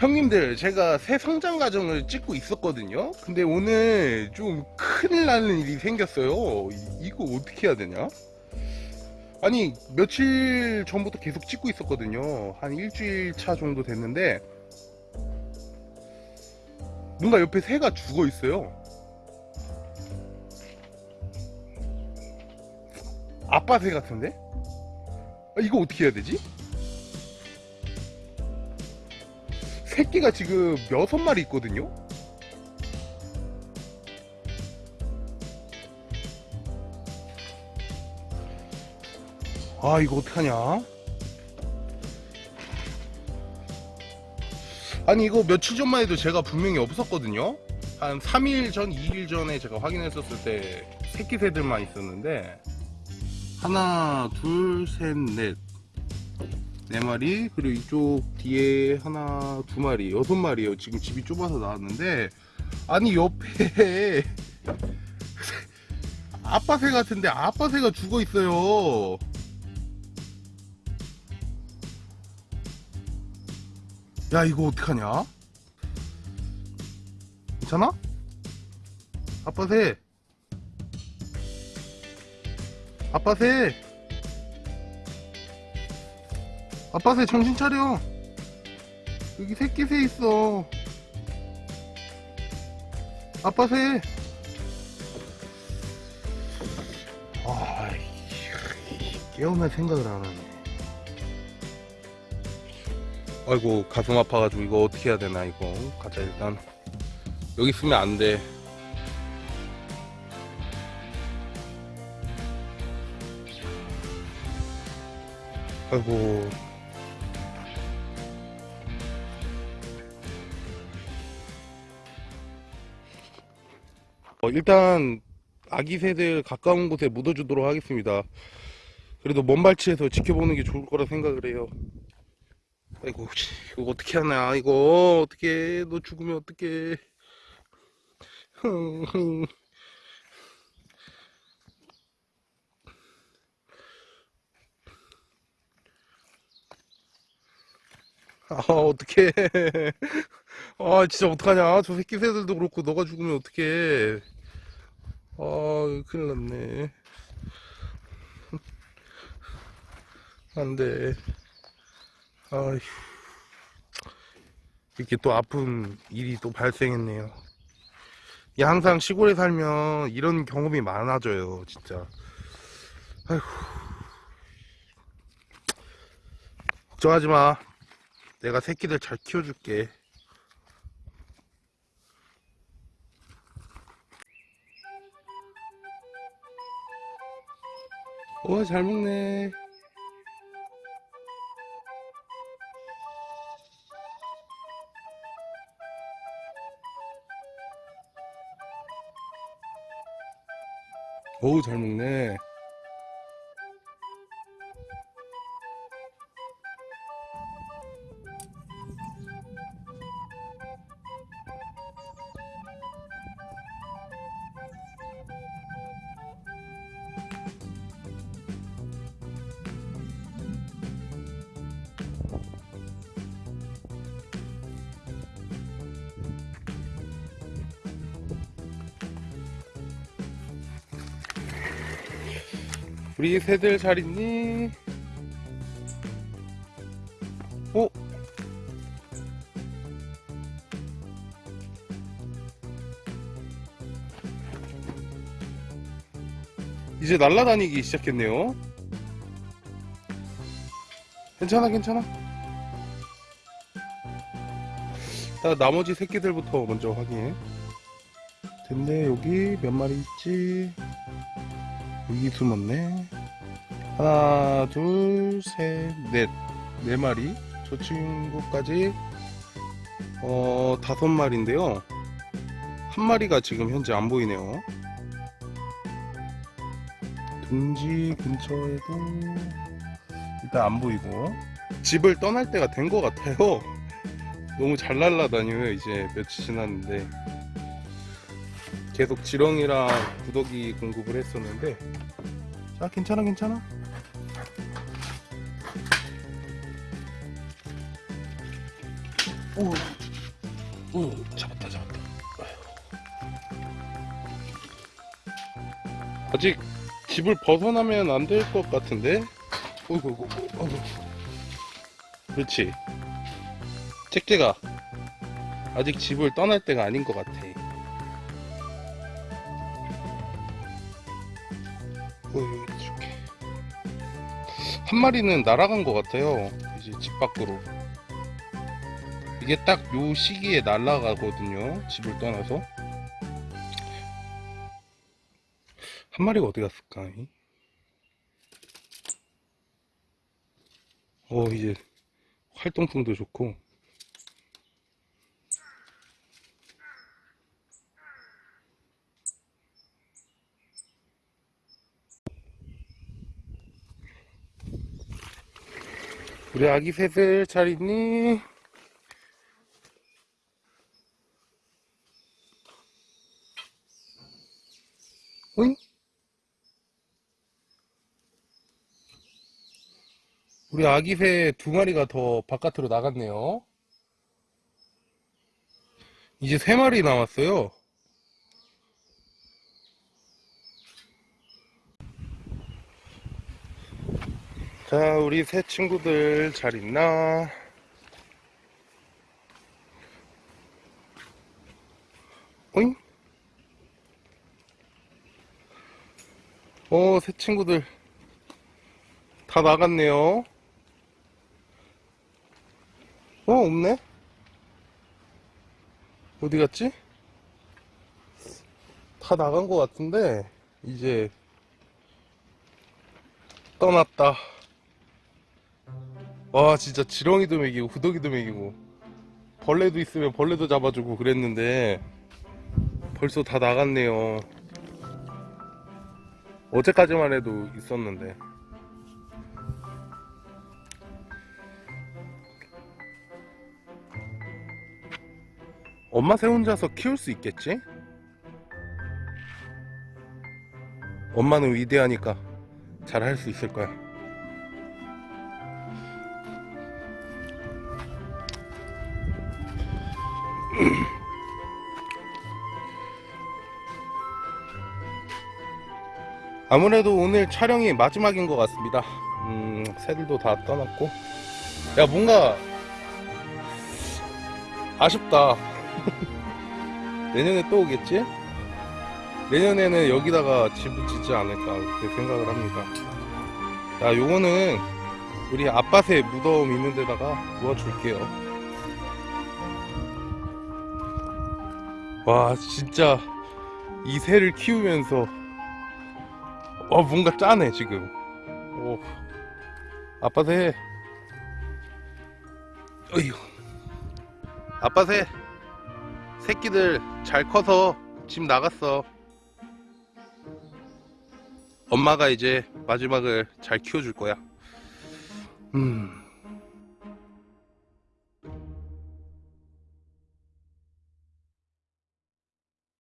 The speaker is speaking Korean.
형님들 제가 새 성장 과정을 찍고 있었거든요. 근데 오늘 좀 큰일 나는 일이 생겼어요. 이- 이거 어떻게 해야 되냐? 아니 며칠 전부터 계속 찍고 있었거든요. 한 일주일 차 정도 됐는데 뭔가 옆에 새가 죽어 있어요. 아빠 새 같은데? 아, 이거 어떻게 해야 되지? 새끼가 지금 여섯 마리 있거든요? 아 이거 어떡하냐? 아니 이거 며칠 전만 해도 제가 분명히 없었거든요? 한 3일 전 2일 전에 제가 확인했었을 때 새끼 새들만 있었는데 하나 둘셋넷 네 마리 그리고 이쪽 뒤에 하나 두 마리 여섯 마리예요. 지금 집이 좁아서 나왔는데 아니 옆에 아빠 새 같은데 아빠 새가 죽어 있어요. 야 이거 어떡하냐? 괜찮아? 아빠 새. 아빠 새 아빠 새 정신 차려. 여기 새끼 새 있어. 아빠 새. 아, 깨어날 생각을 안 하네. 아이고 가슴 아파가지고 이거 어떻게 해야 되나 이거. 가자 일단. 여기 있으면 안돼. 아이고 어, 일단 아기 새들 가까운 곳에 묻어주도록 하겠습니다. 그래도 먼 발치에서 지켜보는 게 좋을 거라 생각을 해요. 아이고, 씨, 이거 어떻게 하나, 이거 어떻게 너 죽으면 어떻게? 아, 어떡해. 아, 진짜 어떡하냐. 저 새끼 새들도 그렇고, 너가 죽으면 어떡해. 아, 큰일 났네. 안 돼. 아휴. 이렇게 또 아픈 일이 또 발생했네요. 항상 시골에 살면 이런 경험이 많아져요, 진짜. 아휴. 걱정하지 마. 내가 새끼들 잘 키워줄게. 와, 잘 먹네. 어우, 잘 먹네. 우리 새들 잘 있니? 어? 이제 날아다니기 시작했네요. 괜찮아, 괜찮아. 자, 나머지 새끼들부터 먼저 확인해. 근데 여기 몇 마리 있지? 여기 숨었네. 하나, 둘, 셋, 넷. 네 마리. 저 친구까지, 어, 다섯 마리인데요. 한 마리가 지금 현재 안 보이네요. 둥지 근처에도 일단 안 보이고. 집을 떠날 때가 된 것 같아요. 너무 잘 날라다녀요 이제 며칠 지났는데 계속 지렁이랑 구더기 공급을 했었는데. 자 괜찮아 괜찮아? 오, 오 잡았다 잡았다. 아직 집을 벗어나면 안 될 것 같은데? 어이구 어이구 어이구 그렇지. 잭잭아 아직 집을 떠날 때가 아닌 것 같아 어이 이렇게 한 마리는 날아간 것 같아요. 이제 집 밖으로. 이게 딱 요 시기에 날아가거든요 집을 떠나서. 한 마리가 어디 갔을까 이? 어 이제 활동성도 좋고 우리 아기 새들 잘 있니? 오잉? 우리 아기 새 두 마리가 더 바깥으로 나갔네요. 이제 세 마리 남았어요. 자, 우리 새 친구들 잘 있나? 오잉? 어, 새 친구들 다 나갔네요. 어, 없네? 어디 갔지? 다 나간 것 같은데, 이제, 떠났다. 와, 진짜 지렁이도 먹이고, 후더기도 먹이고, 벌레도 있으면 벌레도 잡아주고 그랬는데, 벌써 다 나갔네요. 어제까지만 해도 있었는데. 엄마 새 혼자서 키울 수 있겠지? 엄마는 위대하니까 잘 할 수 있을 거야. 아무래도 오늘 촬영이 마지막인 것 같습니다. 음, 새들도 다 떠났고. 야, 뭔가 아쉽다. 내년에 또 오겠지? 내년에는 여기다가 집을 짓지 않을까 그렇게 생각을 합니다. 자, 요거는 우리 아빠새 무덤 있는 데다가 놓아줄게요. 와, 진짜 이 새를 키우면서 와, 뭔가 짜네, 지금. 오. 아빠새. 어휴. 아빠새. 새끼들 잘 커서 집 나갔어. 엄마가 이제 마지막을 잘 키워줄 거야. 음.